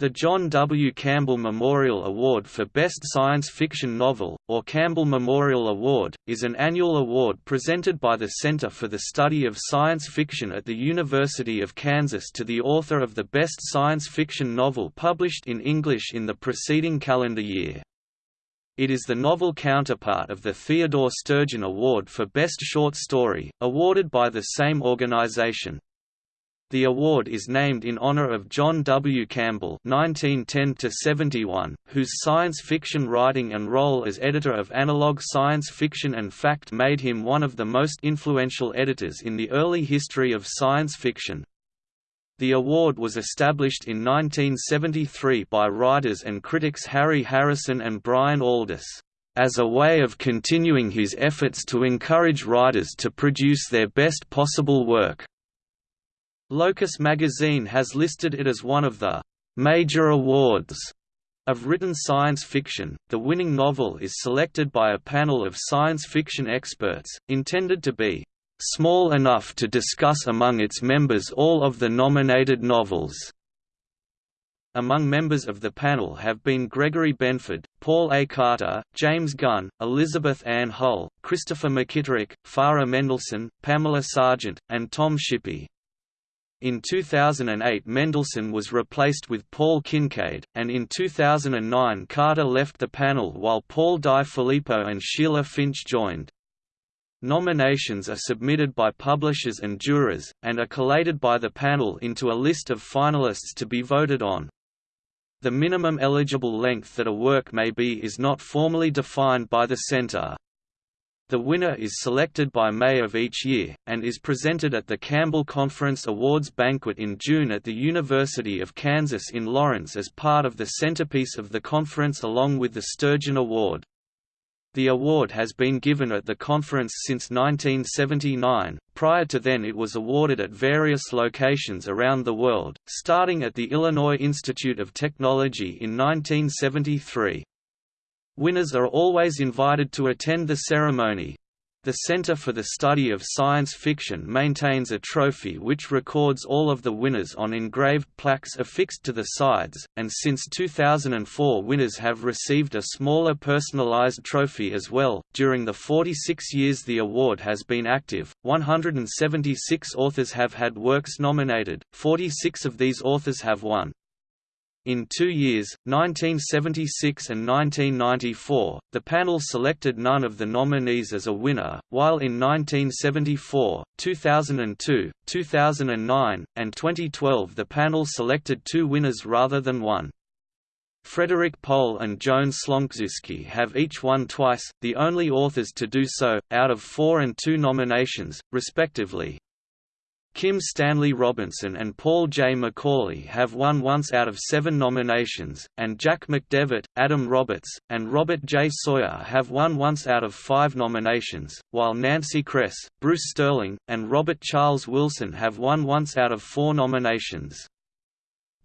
The John W. Campbell Memorial Award for Best Science Fiction Novel, or Campbell Memorial Award, is an annual award presented by the Center for the Study of Science Fiction at the University of Kansas to the author of the best science fiction novel published in English in the preceding calendar year. It is the novel counterpart of the Theodore Sturgeon Award for Best Short Story, awarded by the same organization. The award is named in honor of John W. Campbell (1910–71), whose science fiction writing and role as editor of Analog Science Fiction and Fact made him one of the most influential editors in the early history of science fiction. The award was established in 1973 by writers and critics Harry Harrison and Brian Aldiss as a way of continuing his efforts to encourage writers to produce their best possible work. Locus magazine has listed it as one of the major awards of written science fiction. The winning novel is selected by a panel of science fiction experts, intended to be small enough to discuss among its members all of the nominated novels. Among members of the panel have been Gregory Benford, Paul A. Carter, James Gunn, Elizabeth Ann Hull, Christopher McKitterick, Farah Mendlesohn, Pamela Sargent, and Tom Shippey. In 2008 Mendlesohn was replaced with Paul Kincaid, and in 2009 Carter left the panel while Paul Di Filippo and Sheila Finch joined. Nominations are submitted by publishers and jurors, and are collated by the panel into a list of finalists to be voted on. The minimum eligible length that a work may be is not formally defined by the Center. The winner is selected by May of each year, and is presented at the Campbell Conference Awards banquet in June at the University of Kansas in Lawrence as part of the centerpiece of the conference along with the Sturgeon Award. The award has been given at the conference since 1979, prior to then it was awarded at various locations around the world, starting at the Illinois Institute of Technology in 1973. Winners are always invited to attend the ceremony. The Center for the Study of Science Fiction maintains a trophy which records all of the winners on engraved plaques affixed to the sides, and since 2004 winners have received a smaller personalized trophy as well. During the 46 years the award has been active, 176 authors have had works nominated, 46 of these authors have won. In two years, 1976 and 1994, the panel selected none of the nominees as a winner, while in 1974, 2002, 2009, and 2012 the panel selected two winners rather than one. Frederik Pohl and Joan Slonczewski have each won twice, the only authors to do so, out of four and two nominations, respectively. Kim Stanley Robinson and Paul J. McAuley have won once out of seven nominations, and Jack McDevitt, Adam Roberts, and Robert J. Sawyer have won once out of five nominations, while Nancy Kress, Bruce Sterling, and Robert Charles Wilson have won once out of four nominations.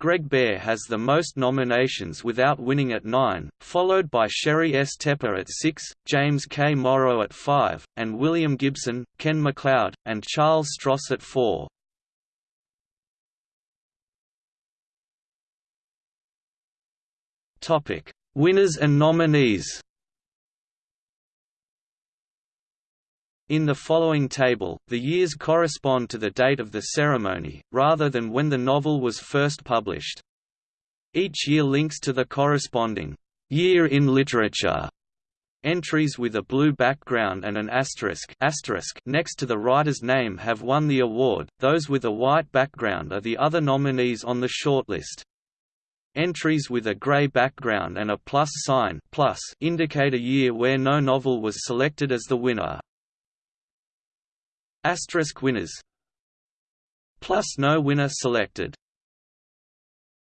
Greg Bear has the most nominations without winning at nine, followed by Sheri S. Tepper at six, James K. Morrow at five, and William Gibson, Ken MacLeod, and Charles Stross at four. Winners and nominees In the following table, the years correspond to the date of the ceremony, rather than when the novel was first published. Each year links to the corresponding year in literature Entries with a blue background and an asterisk, asterisk next to the writer's name have won the award, those with a white background are the other nominees on the shortlist. Entries with a gray background and a plus sign plus indicate a year where no novel was selected as the winner. Asterisk winners. Plus no winner selected